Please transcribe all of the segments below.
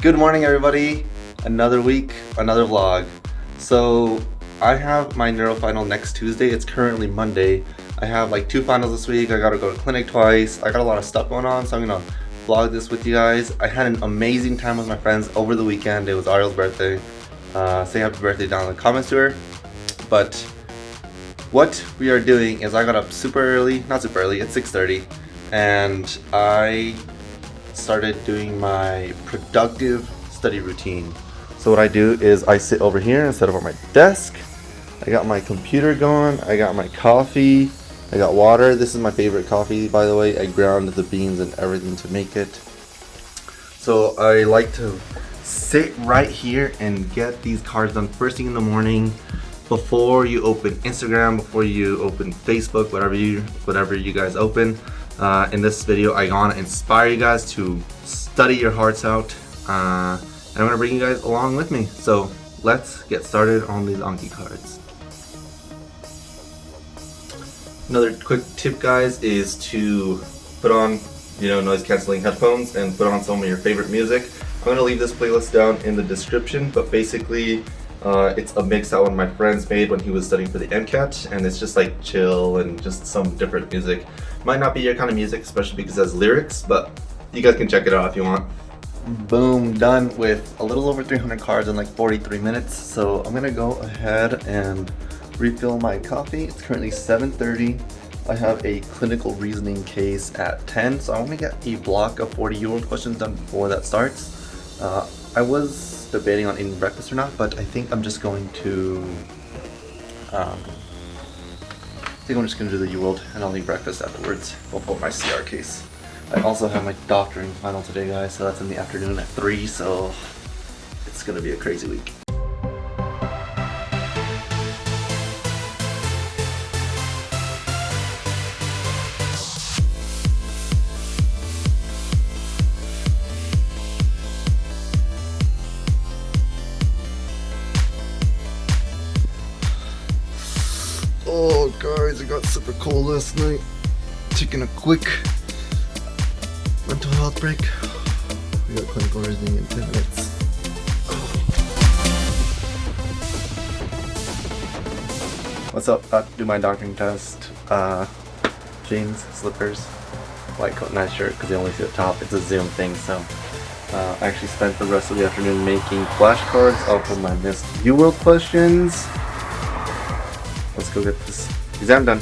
Good morning everybody. Another week, another vlog. So I have my neuro final next Tuesday. It's currently Monday. I have like two finals this week. I gotta go to clinic twice. I got a lot of stuff going on, so I'm gonna vlog this with you guys. I had an amazing time with my friends over the weekend. It was Ariel's birthday. Uh, say happy birthday down in the comments to her. But what we are doing is I got up super early, not super early, it's 6.30 and I started doing my productive study routine. So what I do is I sit over here instead of on my desk. I got my computer going, I got my coffee, I got water. This is my favorite coffee by the way. I ground the beans and everything to make it. So I like to sit right here and get these cards done first thing in the morning before you open Instagram, before you open Facebook, whatever you whatever you guys open. Uh, in this video, I want to inspire you guys to study your hearts out. Uh, and I'm to bring you guys along with me. So let's get started on these Anki cards. Another quick tip guys is to put on you know noise cancelling headphones and put on some of your favorite music. I'm to leave this playlist down in the description but basically uh, it's a mix that one of my friends made when he was studying for the MCAT and it's just like chill and just some different music. Might not be your kind of music, especially because it has lyrics, but you guys can check it out if you want. Boom, done with a little over 300 cards in like 43 minutes. So I'm gonna go ahead and refill my coffee. It's currently 7.30. I have a clinical reasoning case at 10, so I want to get a block of 40 euro questions done before that starts. Uh, I was debating on eating breakfast or not, but I think I'm just going to um, think I'm just gonna do the UWorld and I'll eat breakfast afterwards I'll put my CR case. I also have my doctoring final today guys, so that's in the afternoon at 3, so it's gonna be a crazy week. Guys, it got super cold last night. Taking a quick mental health break. We got clinical reasoning in 10 minutes. What's up? About to do my doctoring test. Uh, jeans, slippers, white coat, nice shirt because you only see the top. It's a Zoom thing, so uh, I actually spent the rest of the afternoon making flashcards off of my missed UWorld questions. Let's go get this exam done.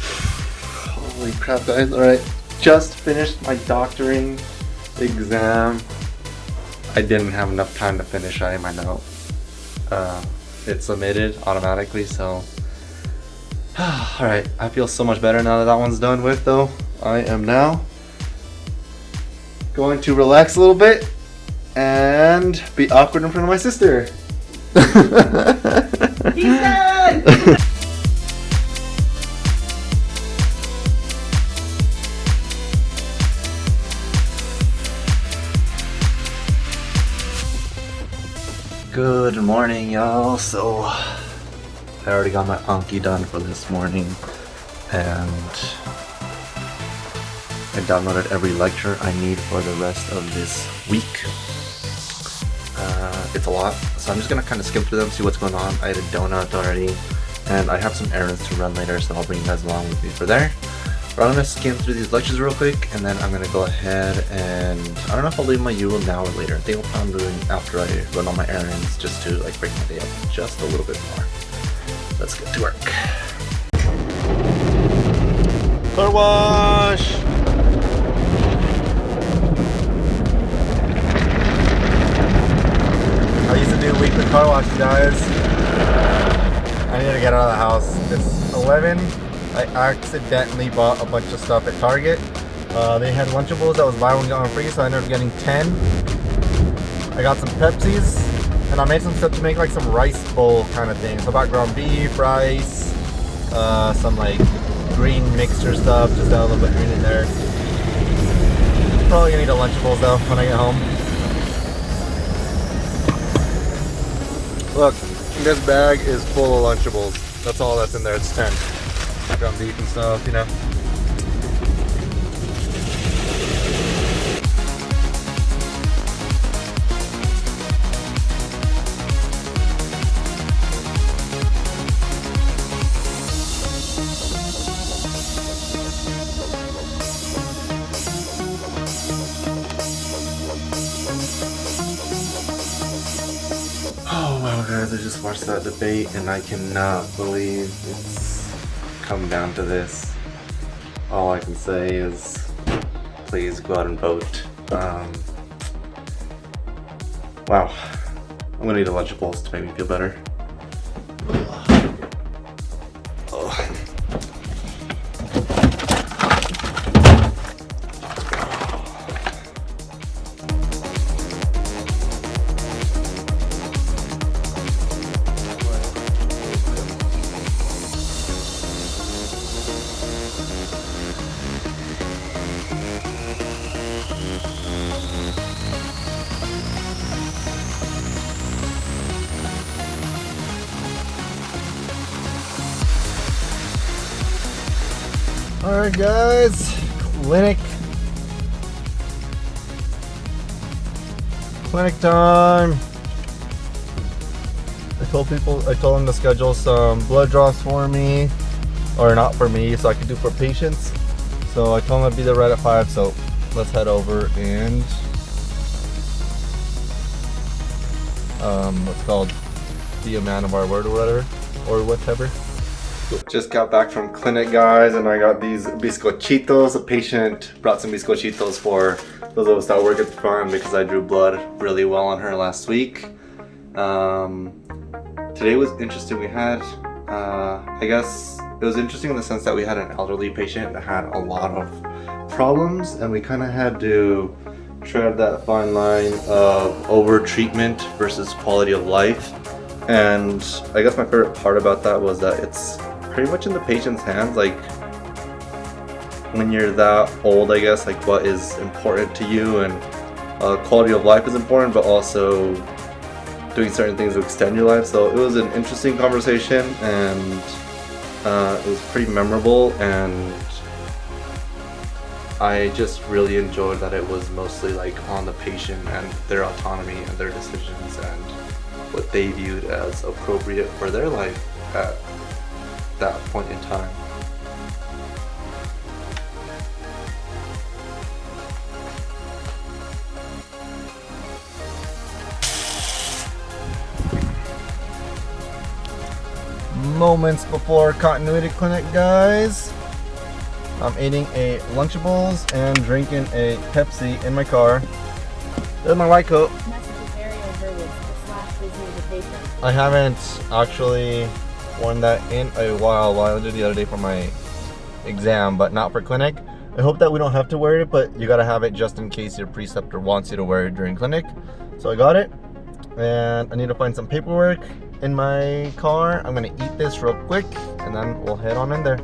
Holy crap guys, alright. Just finished my doctoring exam. I didn't have enough time to finish writing my note. Uh, it submitted automatically, so... Alright, I feel so much better now that that one's done with though. I am now going to relax a little bit and be awkward in front of my sister. Good morning, y'all. So, I already got my Anki done for this morning, and I downloaded every lecture I need for the rest of this week. It's a lot, so I'm just gonna kind of skim through them, see what's going on. I had a donut already, and I have some errands to run later, so I'll bring you guys along with me for there. But I'm gonna skim through these lectures real quick, and then I'm gonna go ahead and I don't know if I'll leave my UWorld now or later. I think I'll plan on doing after I run all my errands, just to like break my day up just a little bit more. Let's get to work. Car wash. I do weekly car wash, guys. I need to get out of the house. It's 11. I accidentally bought a bunch of stuff at Target. Uh, they had Lunchables that was buy one get one free, so I ended up getting 10. I got some Pepsis, and I made some stuff to make like some rice bowl kind of thing. So I bought ground beef, rice, uh, some like green mixture stuff, just got a little bit green in there. Probably gonna need a Lunchables though when I get home. Look, This bag is full of Lunchables. That's all that's in there. It's 10. Ground beef and stuff, you know. Just watched that debate and I cannot believe it's come down to this. All I can say is please go out and vote. Um, wow. I'm gonna need a Lunchables to make me feel better. Alright guys, clinic. Clinic time. I told people, I told them to schedule some blood draws for me, or not for me, so I could do for patients. So I told them I'd be there right at 5, so let's head over and, um, what's called, a man of our word or whatever, or whatever. Just got back from clinic, guys, and I got these biscochitos. A patient brought some biscochitos for those of us that work at the farm because I drew blood really well on her last week. Um, today was interesting. We had, uh, I guess, it was interesting in the sense that we had an elderly patient that had a lot of problems, and we kind of had to tread that fine line of over treatment versus quality of life. And I guess my favorite part about that was that it's pretty much in the patient's hands. Like when you're that old, I guess, like what is important to you and uh, quality of life is important, but also doing certain things to extend your life. So it was an interesting conversation and uh, it was pretty memorable and I just really enjoyed that it was mostly like on the patient and their autonomy and their decisions and what they viewed as appropriate for their life at that point in time. moments before continuity clinic guys. I'm eating a lunchables and drinking a pepsi in my car. There's my white coat. I haven't actually worn that in a while while i did the other day for my exam but not for clinic i hope that we don't have to wear it but you gotta have it just in case your preceptor wants you to wear it during clinic so i got it and i need to find some paperwork in my car. I'm gonna eat this real quick and then we'll head on in there.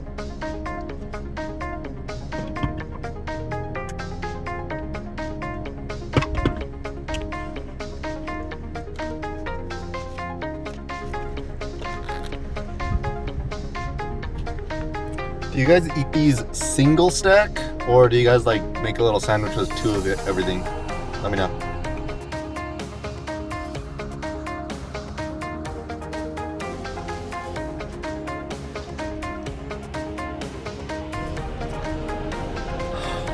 Guys eat these single stack or do you guys like make a little sandwich with two of it, everything? Let me know.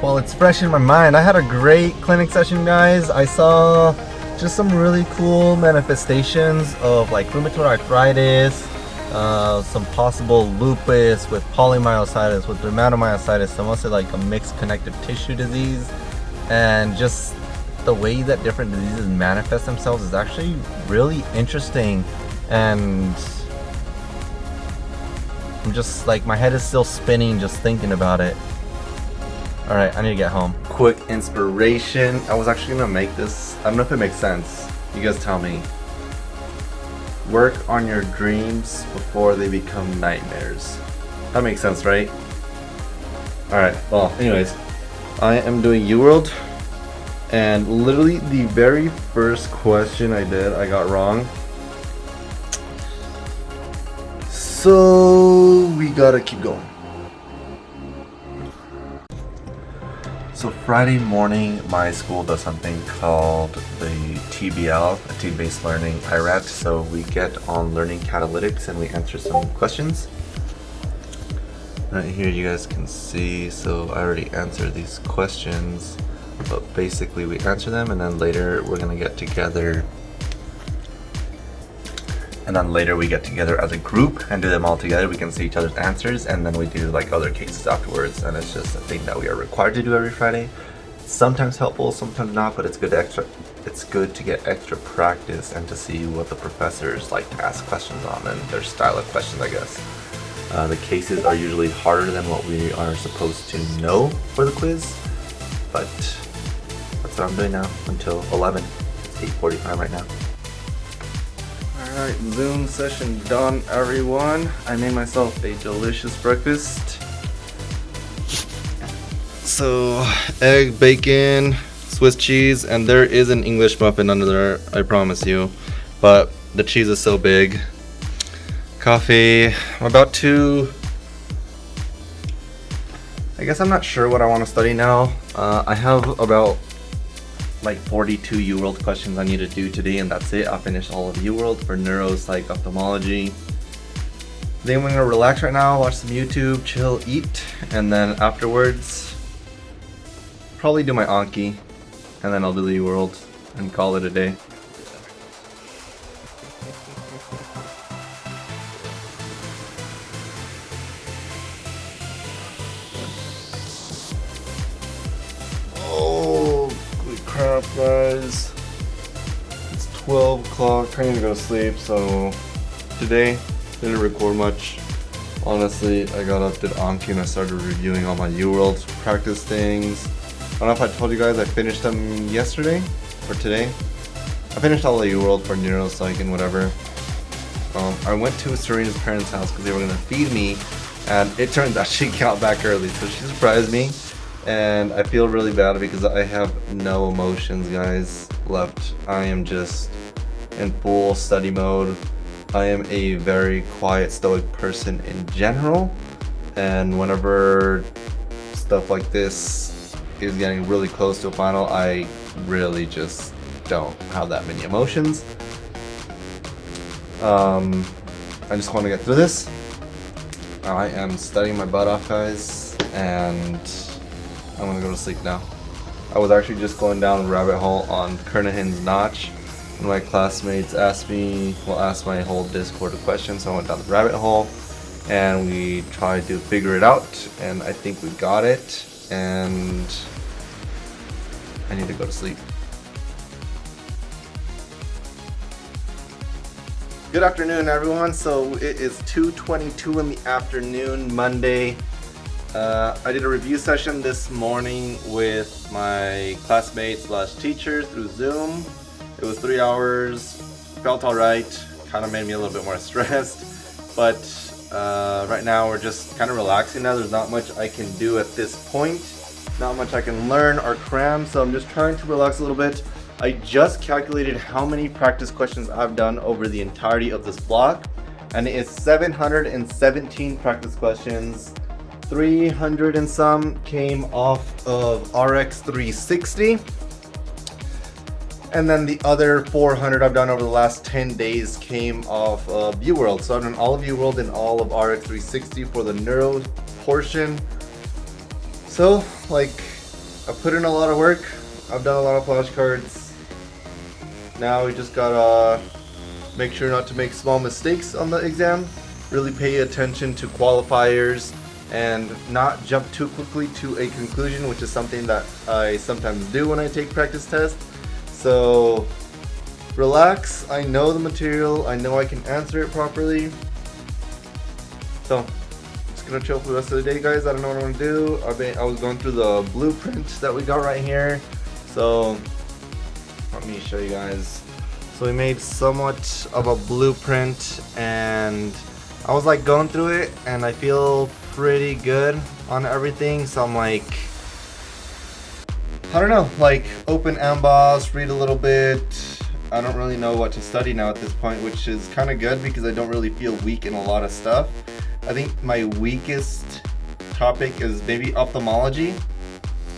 Well, it's fresh in my mind. I had a great clinic session, guys. I saw just some really cool manifestations of like rheumatoid arthritis, uh, some possible lupus with polymyositis, with dermatomyositis, so mostly like a mixed connective tissue disease, and just the way that different diseases manifest themselves is actually really interesting and I'm just like my head is still spinning just thinking about it. Alright, I need to get home. Quick inspiration. I was actually gonna make this. I don't know if it makes sense. You guys tell me. Work on your dreams before they become nightmares. That makes sense, right? Alright, well, anyways. I am doing UWorld. And literally the very first question I did, I got wrong. So we gotta keep going. So Friday morning, my school does something called the TBL, a team-based learning IRAT. So we get on learning catalytics and we answer some questions. Right here you guys can see, so I already answered these questions, but basically we answer them and then later we're gonna get together and then later we get together as a group and do them all together. We can see each other's answers and then we do like other cases afterwards and it's just a thing that we are required to do every Friday. Sometimes helpful, sometimes not, but it's good to extra it's good to get extra practice and to see what the professors like to ask questions on and their style of questions I guess. Uh, the cases are usually harder than what we are supposed to know for the quiz, but that's what I'm doing now until 11. It's 8.45 right now. Alright, Zoom session done everyone. I made myself a delicious breakfast. So, egg, bacon, Swiss cheese, and there is an English muffin under there, I promise you. But the cheese is so big. Coffee. I'm about to... I guess I'm not sure what I want to study now. Uh, I have about like 42 UWorld questions I need to do today and that's it. I finished all of UWorld for neuro, psych, ophthalmology. Then we're gonna relax right now, watch some YouTube, chill, eat, and then afterwards, probably do my Anki, and then I'll do the UWorld and call it a day. Guys. It's 12 o'clock, need to go to sleep, so today, didn't record much. Honestly, I got up, did Anki, and I started reviewing all my UWorld practice things. I don't know if I told you guys I finished them yesterday or today. I finished all the UWorld for neuropsych and whatever. Um, I went to Serena's parents' house because they were gonna feed me, and it turns out she got back early, so she surprised me. And I feel really bad because I have no emotions, guys, left. I am just in full study mode. I am a very quiet, stoic person in general, and whenever stuff like this is getting really close to a final, I really just don't have that many emotions. Um, I just want to get through this. I am studying my butt off, guys, and I'm gonna go to sleep now. I was actually just going down a rabbit hole on Kernohan's Notch. And my classmates asked me, well, asked my whole Discord a question, so I went down the rabbit hole and we tried to figure it out, and I think we got it, and I need to go to sleep. Good afternoon, everyone. So it is 2:22 in the afternoon, Monday. Uh, I did a review session this morning with my classmates slash teacher through Zoom. It was three hours. Felt all right. Kind of made me a little bit more stressed, but uh, right now we're just kind of relaxing now. There's not much I can do at this point. Not much I can learn or cram, so I'm just trying to relax a little bit. I just calculated how many practice questions I've done over the entirety of this block, and it is 717 practice questions. 300 and some came off of RX 360. And then the other 400 I've done over the last 10 days came off of UWorld. So I've done all of UWorld and all of RX 360 for the neuro portion. So, like, I put in a lot of work. I've done a lot of flashcards. Now we just gotta make sure not to make small mistakes on the exam. Really pay attention to qualifiers and not jump too quickly to a conclusion, which is something that I sometimes do when I take practice tests. So relax, I know the material, I know I can answer it properly. So just gonna chill for the rest of the day guys, I don't know what I'm gonna do. I've been, I was going through the blueprint that we got right here. So let me show you guys. So we made somewhat of a blueprint and I was like going through it and I feel pretty good on everything. So I'm like, I don't know, like open Amboss, read a little bit. I don't really know what to study now at this point, which is kind of good because I don't really feel weak in a lot of stuff. I think my weakest topic is maybe ophthalmology.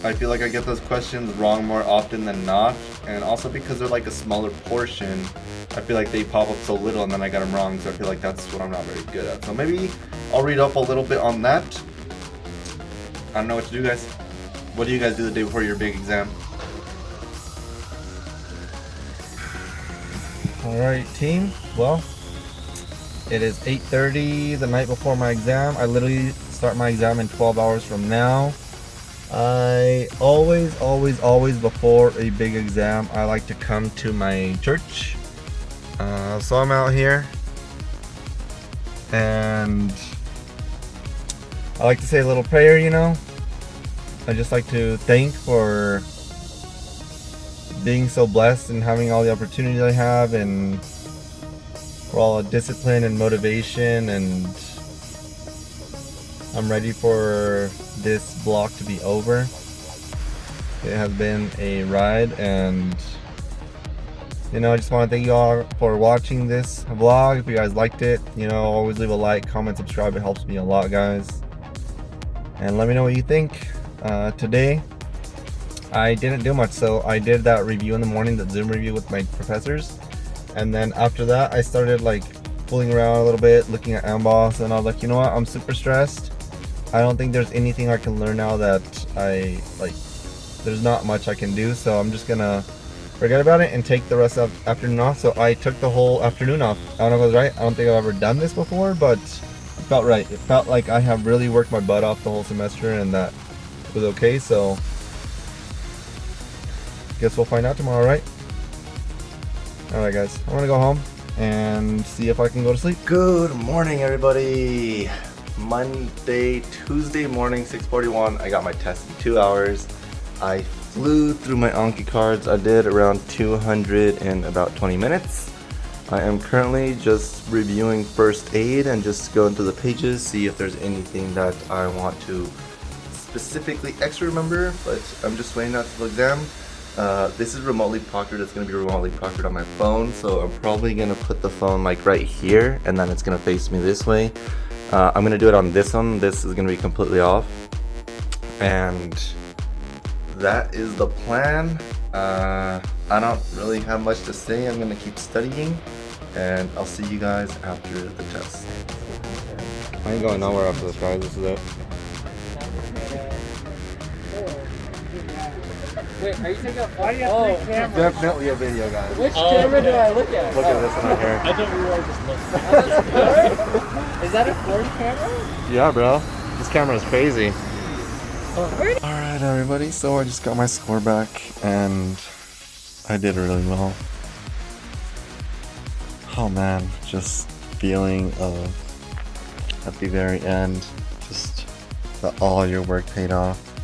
I feel like I get those questions wrong more often than not, and also because they're like a smaller portion, I feel like they pop up so little and then I got them wrong, so I feel like that's what I'm not very good at. So maybe I'll read up a little bit on that. I don't know what to do, guys. What do you guys do the day before your big exam? Alright team, well, it is 8.30 the night before my exam. I literally start my exam in 12 hours from now. I always, always, always before a big exam, I like to come to my church. Uh, so I'm out here and I like to say a little prayer, you know. I just like to thank for being so blessed and having all the opportunities I have and for all the discipline and motivation and I'm ready for this block to be over. It has been a ride and you know I just want to thank you all for watching this vlog. If you guys liked it, you know always leave a like, comment, subscribe. It helps me a lot guys. And let me know what you think. Uh, today I didn't do much, so I did that review in the morning, that Zoom review with my professors. And then after that, I started like fooling around a little bit, looking at Amboss, and I was like, you know what, I'm super stressed. I don't think there's anything I can learn now that I, like, there's not much I can do, so I'm just gonna forget about it and take the rest of afternoon off. So I took the whole afternoon off. I don't know if I was right, I don't think I've ever done this before, but it felt right. It felt like I have really worked my butt off the whole semester and that was okay, so guess we'll find out tomorrow, right? Alright guys, I'm gonna go home and see if I can go to sleep. Good morning everybody! Monday, Tuesday morning, 6.41. I got my test in two hours. I flew through my Anki cards. I did around 200 in about 20 minutes. I am currently just reviewing first aid and just going through the pages, see if there's anything that I want to specifically extra remember, but I'm just waiting out to the exam. Uh, this is remotely proctored. It's going to be remotely proctored on my phone, so I'm probably going to put the phone like right here, and then it's going to face me this way. Uh, I'm going to do it on this one. This is going to be completely off. And that is the plan. Uh, I don't really have much to say. I'm going to keep studying, and I'll see you guys after the test. I ain't going nowhere after this, guys. This is it. Wait, are you taking a Why do you have oh, three cameras? Definitely a video, guys. Which oh, camera do I look at? Look at this one right here. I thought we were all just looking. Is that a fourth camera? Yeah, bro. This camera is crazy. Alright, everybody. So I just got my score back, and I did really well. Oh man, just feeling of at the very end, just that all your work paid off